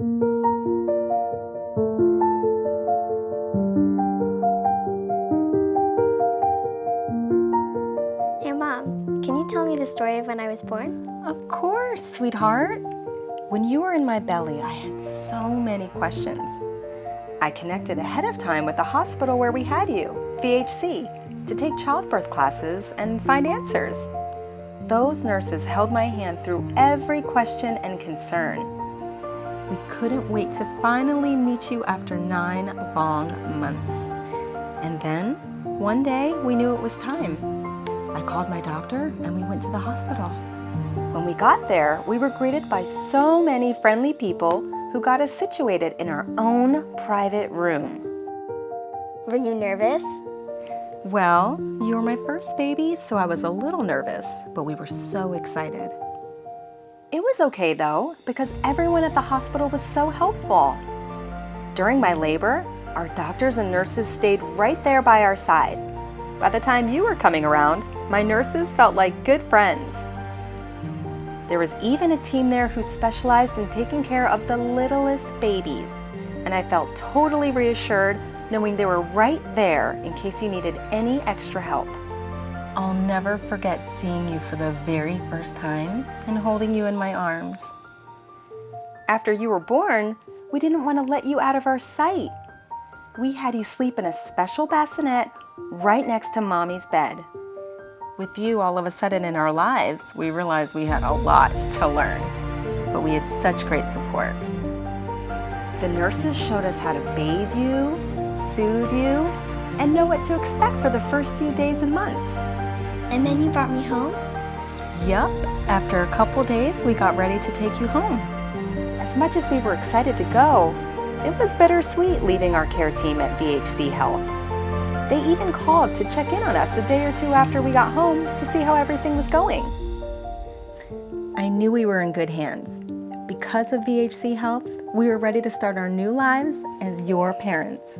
Hey Mom, can you tell me the story of when I was born? Of course, sweetheart. When you were in my belly, I had so many questions. I connected ahead of time with the hospital where we had you, VHC, to take childbirth classes and find answers. Those nurses held my hand through every question and concern. We couldn't wait to finally meet you after nine long months. And then, one day, we knew it was time. I called my doctor and we went to the hospital. When we got there, we were greeted by so many friendly people who got us situated in our own private room. Were you nervous? Well, you were my first baby, so I was a little nervous, but we were so excited. It was okay though, because everyone at the hospital was so helpful. During my labor, our doctors and nurses stayed right there by our side. By the time you were coming around, my nurses felt like good friends. There was even a team there who specialized in taking care of the littlest babies, and I felt totally reassured knowing they were right there in case you needed any extra help. I'll never forget seeing you for the very first time and holding you in my arms. After you were born, we didn't want to let you out of our sight. We had you sleep in a special bassinet right next to mommy's bed. With you all of a sudden in our lives, we realized we had a lot to learn, but we had such great support. The nurses showed us how to bathe you, soothe you, and know what to expect for the first few days and months. And then you brought me home? Yup, after a couple days, we got ready to take you home. As much as we were excited to go, it was bittersweet leaving our care team at VHC Health. They even called to check in on us a day or two after we got home to see how everything was going. I knew we were in good hands. Because of VHC Health, we were ready to start our new lives as your parents.